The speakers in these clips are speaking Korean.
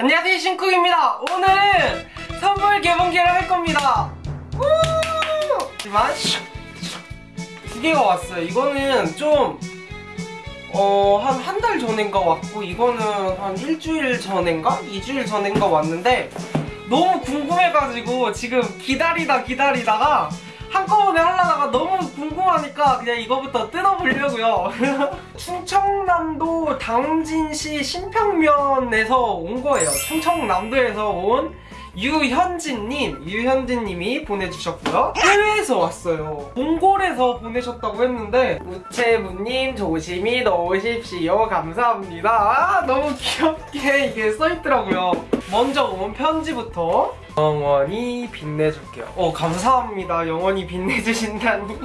안녕하세요 신쿡입니다 오늘은 선물 개봉기를 할 겁니다 우! 하지만 두 개가 왔어요 이거는 좀 어, 한 한 달 전인가 왔고 이거는 한 일주일 전인가? 이주일 전인가 왔는데 너무 궁금해가지고 지금 기다리다 기다리다가 한꺼번에 하려다가 너무 궁금하니까 그냥 이거부터 뜯어보려고요. 충청남도 당진시 신평면에서 온 거예요. 충청남도에서 온 유현진님, 유현진님이 보내주셨고요. 해외에서 왔어요. 몽골에서 보내셨다고 했는데 우체부님 조심히 넣으십시오. 감사합니다. 아, 너무 귀엽게 이게 써있더라고요. 먼저 온 편지부터 영원히 빛내줄게요. 어 감사합니다. 영원히 빛내주신다니.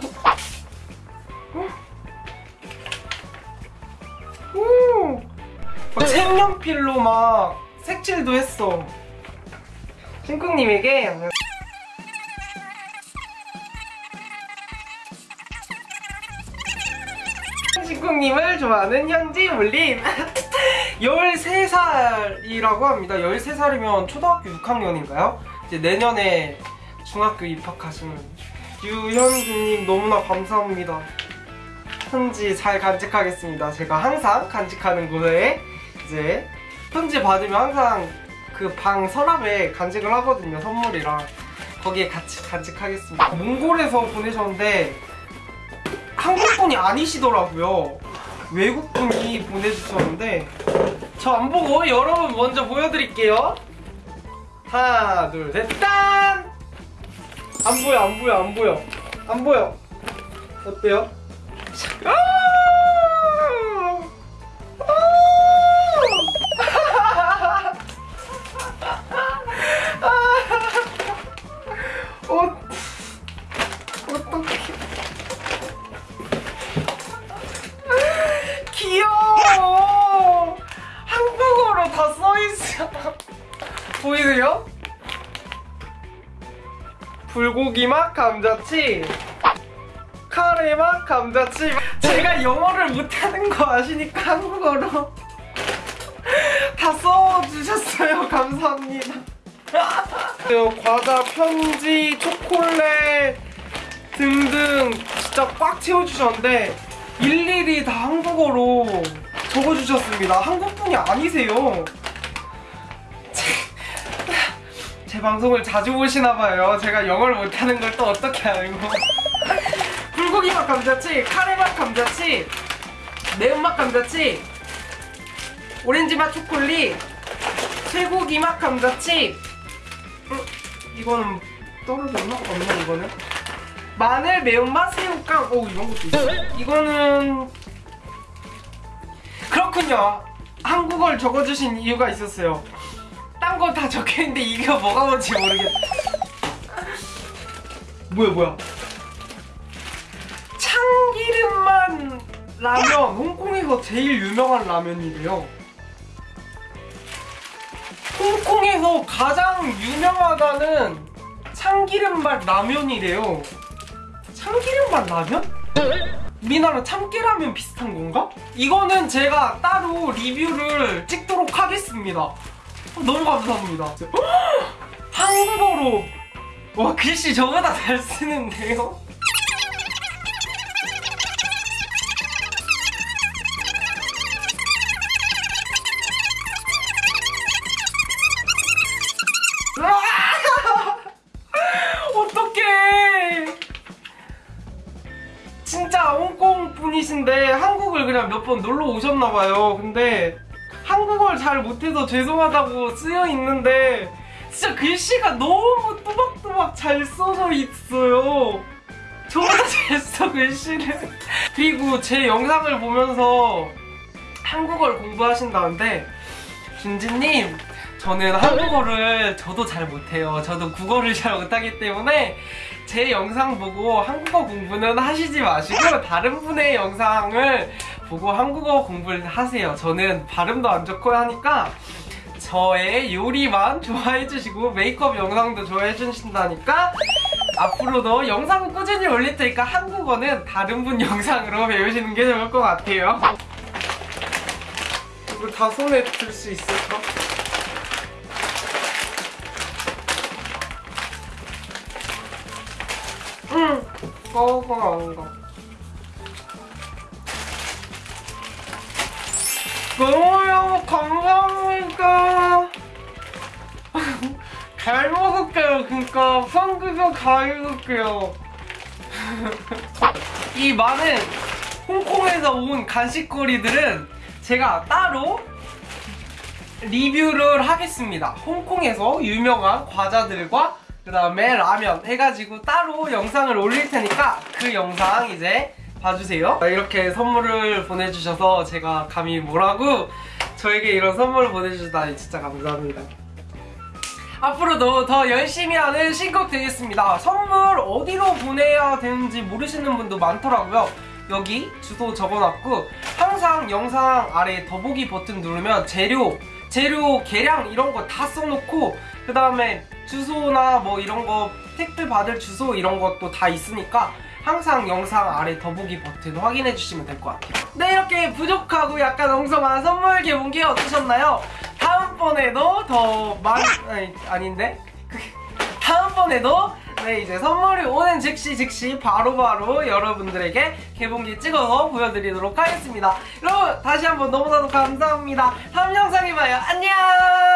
오, 막 색연필로 막 색칠도 했어. 신쿵님에게 신쿵님을 좋아하는 현지 물림. 13살이라고 합니다. 13살이면 초등학교 6학년인가요? 이제 내년에 중학교 입학하시는 유현주님 너무나 감사합니다. 편지 잘 간직하겠습니다. 제가 항상 간직하는 곳에 이제 편지 받으면 항상 그 방 서랍에 간직을 하거든요 선물이랑 거기에 같이 간직하겠습니다 몽골에서 보내셨는데 한국 분이 아니시더라고요 외국 분이 보내주셨는데 저 안 보고 여러분 먼저 보여드릴게요 하나 둘셋 딴! 안 보여 안 보여 안 보여 안 보여 어때요? 아! 어, 어떡해. 귀여워. 한국어로 다 써있어. 보이세요? 불고기 맛 감자칩. 카레 맛 감자칩. 제가 영어를 못하는 거 아시니까 한국어로 다 써주셨어요. 감사합니다. 과자, 편지, 초콜릿 등등 진짜 꽉 채워주셨는데 일일이 다 한국어로 적어주셨습니다. 한국분이 아니세요. 제, 제 방송을 자주 보시나봐요. 제가 영어를 못하는 걸 또 어떻게 알고. 불고기 맛 감자칩, 카레 맛 감자칩, 매운맛 감자칩, 오렌지 맛 초콜릿, 쇠고기 맛 감자칩, 어, 이거는 떨어졌나? 없나 이거는? 마늘 매운맛 새우깡. 오 이런 것도 있어. 이거는 그렇군요. 한국어를 적어주신 이유가 있었어요. 딴 거 다 적혀있는데 이게 뭐가 뭔지 모르겠다 뭐야 뭐야? 참기름만 라면. 홍콩에서 제일 유명한 라면이래요 홍콩에서 가장 유명하다는 참기름맛 라면이래요. 참기름맛 라면? 우리나라 참깨라면 비슷한 건가? 이거는 제가 따로 리뷰를 찍도록 하겠습니다. 어, 너무 감사합니다. 한국어로 와 글씨 저보다 잘 쓰는데요? 분이신데 한국을 그냥 몇 번 놀러 오셨나봐요. 근데 한국어를 잘 못해서 죄송하다고 쓰여 있는데 진짜 글씨가 너무 또박또박 잘 써져 있어요. 저보다 잘써 글씨를. 그리고 제 영상을 보면서 한국어를 공부하신다는데 준지님 저는 한국어를 저도 잘 못해요. 저도 국어를 잘 못하기 때문에 제 영상 보고 한국어 공부는 하시지 마시고 다른 분의 영상을 보고 한국어 공부를 하세요. 저는 발음도 안 좋고 하니까 저의 요리만 좋아해 주시고 메이크업 영상도 좋아해 주신다니까 앞으로도 영상 꾸준히 올릴 테니까 한국어는 다른 분 영상으로 배우시는 게 좋을 것 같아요. 이거 다 손에 들 수 있을까? 가. 너무너무 감사합니다. 잘 먹을게요, 그니까. 성급여 잘 먹을게요. 이 많은 홍콩에서 온 간식거리들은 제가 따로 리뷰를 하겠습니다. 홍콩에서 유명한 과자들과 그 다음에 라면 해가지고 따로 영상을 올릴 테니까 그 영상 이제 봐주세요. 이렇게 선물을 보내주셔서 제가 감히 뭐라고 저에게 이런 선물을 보내주다니 진짜 감사합니다. 앞으로도 더 열심히 하는 신곡 되겠습니다. 선물 어디로 보내야 되는지 모르시는 분도 많더라고요. 여기 주소 적어놨고 항상 영상 아래 더보기 버튼 누르면 재료, 재료 계량 이런 거 다 써놓고 그 다음에 주소나 뭐 이런 거 택배 받을 주소 이런 것도 다 있으니까 항상 영상 아래 더보기 버튼 확인해 주시면 될 것 같아요. 네 이렇게 부족하고 약간 엉성한 선물 개봉기 어떠셨나요? 다음번에도 더 많이 아니, 아닌데 다음번에도 네 이제 선물이 오는 즉시 즉시 바로 바로 여러분들에게 개봉기 찍어서 보여드리도록 하겠습니다. 여러분 다시 한번 너무나도 감사합니다. 다음 영상에 봐요. 안녕.